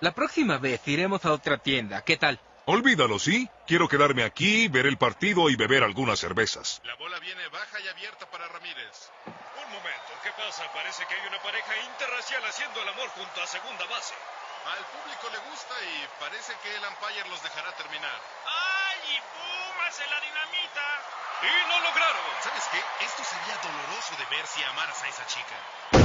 La próxima vez iremos a otra tienda. ¿Qué tal? Olvídalo, ¿sí? Quiero quedarme aquí, ver el partido y beber algunas cervezas. La bola viene baja y abierta para Ramírez. Un momento, ¿qué pasa? Parece que hay una pareja interracial haciendo el amor junto a segunda base. Al público le gusta y parece que el umpire los dejará terminar. ¡Ay! y ¡Pumas en la dinamita! Y lo lograron. ¿Sabes qué? Esto sería doloroso de ver si amaras a esa chica.